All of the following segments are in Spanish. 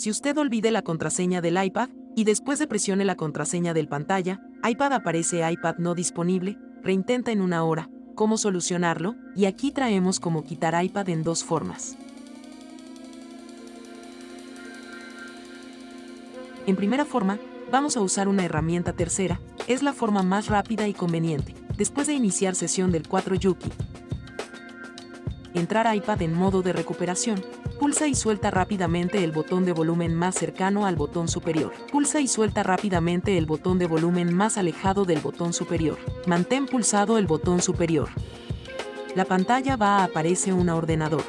Si usted olvide la contraseña del iPad y después de presione la contraseña del pantalla, iPad aparece iPad no disponible, reintenta en una hora, cómo solucionarlo, y aquí traemos cómo quitar iPad en dos formas. En primera forma, vamos a usar una herramienta tercera, es la forma más rápida y conveniente. Después de iniciar sesión del 4 Yuki, entrar iPad en modo de recuperación, pulsa y suelta rápidamente el botón de volumen más cercano al botón superior. Pulsa y suelta rápidamente el botón de volumen más alejado del botón superior. Mantén pulsado el botón superior. La pantalla va a aparecer un ordenador.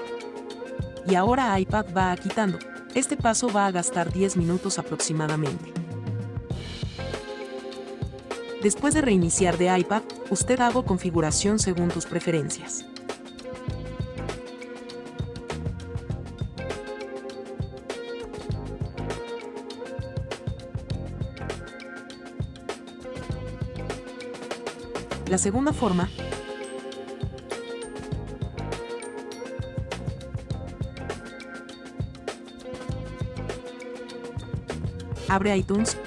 Y ahora iPad va a quitando. Este paso va a gastar 10 minutos aproximadamente. Después de reiniciar de iPad, usted hago configuración según tus preferencias. La segunda forma abre iTunes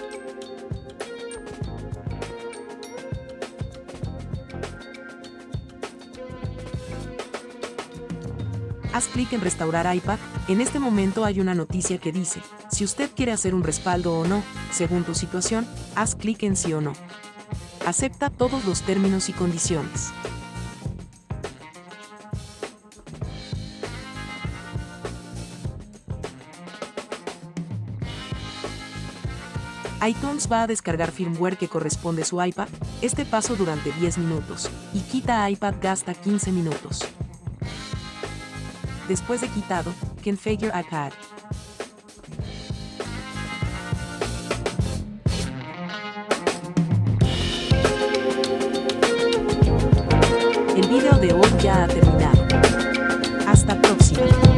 Haz clic en Restaurar iPad. En este momento hay una noticia que dice, si usted quiere hacer un respaldo o no, según tu situación, haz clic en sí o no. Acepta todos los términos y condiciones. iTunes va a descargar firmware que corresponde a su iPad, este paso durante 10 minutos, y quita iPad gasta 15 minutos. Después de quitado, configure iPad. El video de hoy ya ha terminado. Hasta próxima.